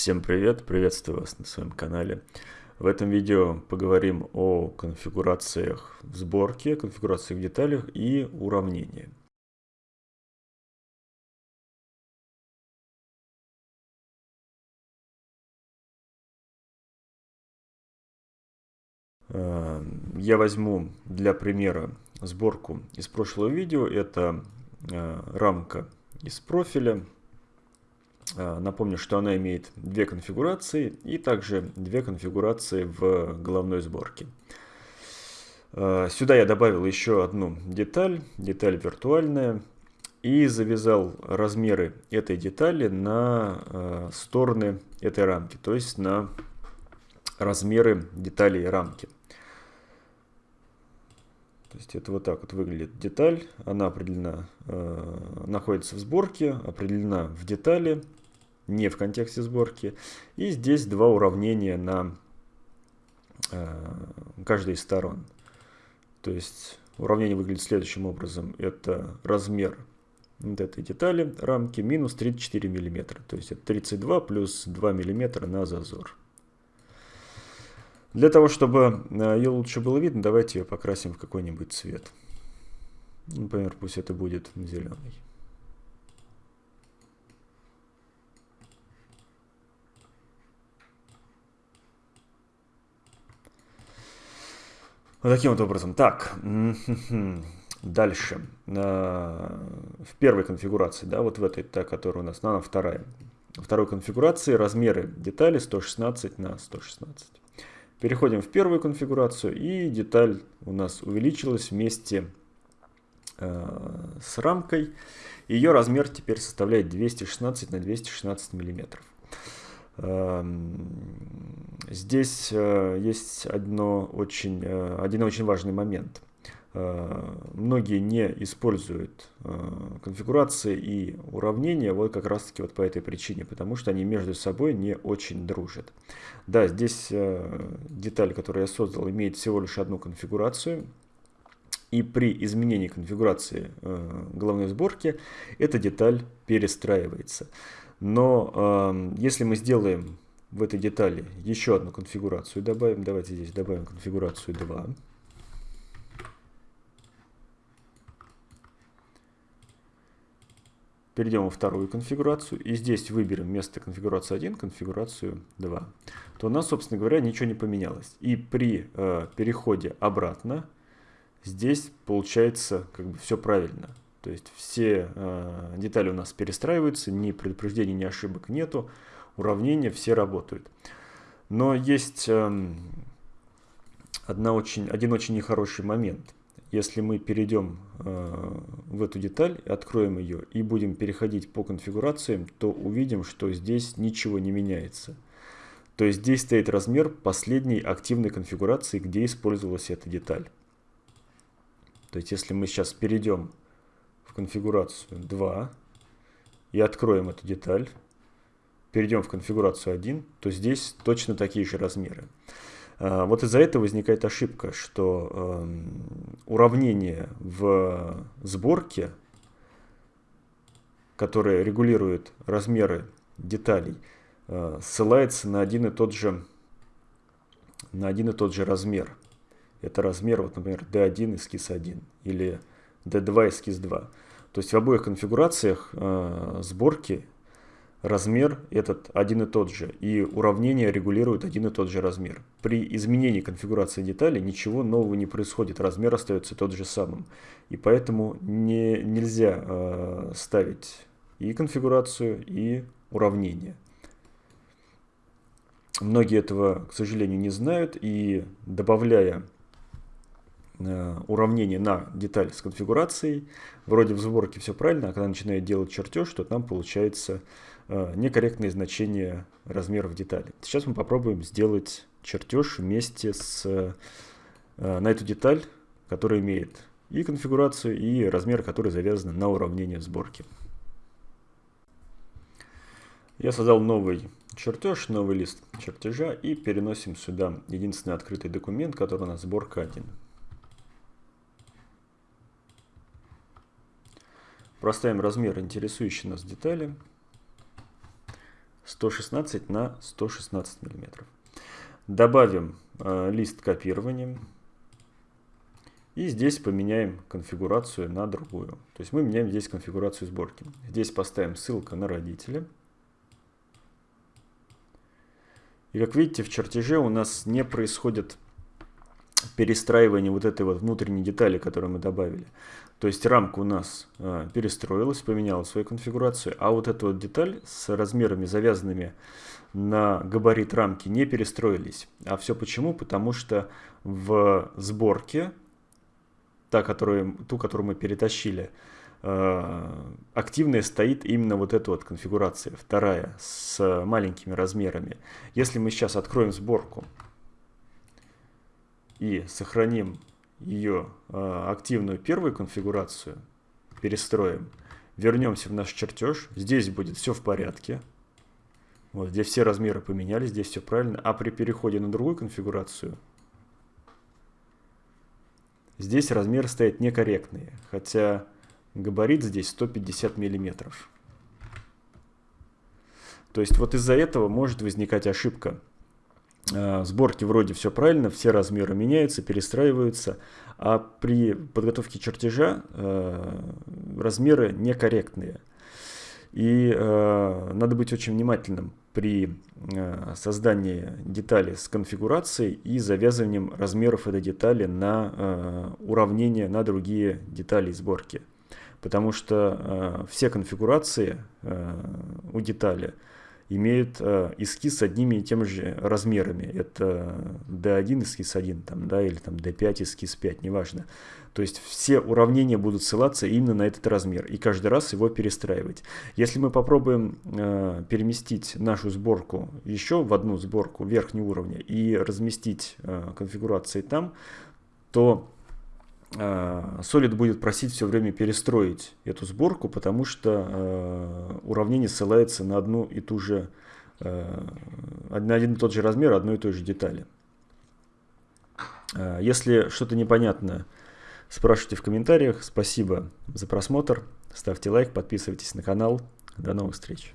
Всем привет, приветствую вас на своем канале. В этом видео поговорим о конфигурациях в сборке, конфигурациях в деталях и уравнении. Э, я возьму для примера сборку из прошлого видео. Это э, рамка из профиля напомню, что она имеет две конфигурации и также две конфигурации в головной сборке. А, сюда я добавил еще одну деталь, деталь виртуальная, и завязал размеры этой детали на а, стороны этой рамки, то есть на размеры деталей рамки. То есть это вот так вот выглядит деталь, она определена, э, находится в сборке, определена в детали, не в контексте сборки. И здесь два уравнения на э, каждой из сторон. То есть уравнение выглядит следующим образом. Это размер вот этой детали рамки минус 34 миллиметра. То есть это 32 плюс 2 миллиметра на зазор. Для того, чтобы э, ее лучше было видно, давайте ее покрасим в какой-нибудь цвет. Например, пусть это будет зеленый. Вот таким вот образом. Так, дальше. В первой конфигурации, да, вот в этой, та, которая у нас, она вторая. Второй конфигурации размеры детали 116 на 116. Переходим в первую конфигурацию, и деталь у нас увеличилась вместе э, с рамкой. Ее размер теперь составляет 216 на 216 миллиметров. Эм, здесь э, есть одно очень, э, один очень важный момент. Э, многие не используют конфигурации и уравнения вот как раз таки вот по этой причине, потому что они между собой не очень дружат. Да, здесь деталь, которую я создал, имеет всего лишь одну конфигурацию, и при изменении конфигурации головной сборки эта деталь перестраивается. Но э, если мы сделаем в этой детали еще одну конфигурацию, добавим, давайте здесь добавим конфигурацию 2. Перейдем во вторую конфигурацию и здесь выберем вместо конфигурации 1 конфигурацию 2. То у нас, собственно говоря, ничего не поменялось. И при э, переходе обратно здесь получается как бы все правильно. То есть все э, детали у нас перестраиваются, ни предупреждений, ни ошибок нету, уравнения все работают. Но есть э, одна очень, один очень нехороший момент. Если мы перейдем э, в эту деталь, откроем ее и будем переходить по конфигурациям, то увидим, что здесь ничего не меняется. То есть здесь стоит размер последней активной конфигурации, где использовалась эта деталь. То есть если мы сейчас перейдем в конфигурацию 2 и откроем эту деталь, перейдем в конфигурацию 1, то здесь точно такие же размеры. А, вот из-за этого возникает ошибка, что э, уравнение в сборке, которое регулирует размеры деталей, э, ссылается на один и тот же на один и тот же размер. Это размер, вот, например, D1 эскиз 1 или D2 эскиз 2. То есть в обоих конфигурациях э, сборки размер этот один и тот же, и уравнение регулирует один и тот же размер. При изменении конфигурации деталей ничего нового не происходит, размер остается тот же самым. И поэтому не, нельзя э, ставить и конфигурацию, и уравнение. Многие этого, к сожалению, не знают, и добавляя уравнение на деталь с конфигурацией. Вроде в сборке все правильно, а когда начинает делать чертеж, то там получается э, некорректное значение размеров детали. Сейчас мы попробуем сделать чертеж вместе с, э, на эту деталь, которая имеет и конфигурацию, и размер, который завязан на уравнение сборки. Я создал новый чертеж, новый лист чертежа и переносим сюда единственный открытый документ, который у нас сборка 1. Проставим размер интересующей нас детали. 116 на 116 миллиметров. Добавим э, лист копирования. И здесь поменяем конфигурацию на другую. То есть мы меняем здесь конфигурацию сборки. Здесь поставим ссылка на родителя. И как видите, в чертеже у нас не происходит перестраивание вот этой вот внутренней детали, которую мы добавили. То есть рамка у нас э, перестроилась, поменяла свою конфигурацию, а вот эта вот деталь с размерами завязанными на габарит рамки не перестроились. А все почему? Потому что в сборке, та, которую, ту, которую мы перетащили, э, активная стоит именно вот эта вот конфигурация, вторая, с маленькими размерами. Если мы сейчас откроем сборку и сохраним ее э, активную первую конфигурацию, перестроим, вернемся в наш чертеж, здесь будет все в порядке. Вот здесь все размеры поменялись, здесь все правильно. А при переходе на другую конфигурацию, здесь размеры стоят некорректные. Хотя габарит здесь 150 миллиметров. То есть вот из-за этого может возникать ошибка. Э, сборки вроде все правильно, все размеры меняются, перестраиваются, а при подготовке чертежа э, размеры некорректные. И э, надо быть очень внимательным при э, создании детали с конфигурацией и завязыванием размеров этой детали на э, уравнение на другие детали сборки. Потому что э, все конфигурации э, у детали – имеют э, эскиз с одними и теми же размерами. Это D1 эскиз 1, там, да, или там D5 эскиз 5, неважно. То есть все уравнения будут ссылаться именно на этот размер и каждый раз его перестраивать. Если мы попробуем э, переместить нашу сборку еще в одну сборку верхнего уровня и разместить э, конфигурации там, то Э, Solid будет просить все время перестроить эту сборку, потому что э, уравнение ссылается на одну и ту же, э, на один и тот же размер одной и той же детали. Если что-то непонятно, спрашивайте в комментариях. Спасибо за просмотр. Ставьте лайк, подписывайтесь на канал. До новых встреч.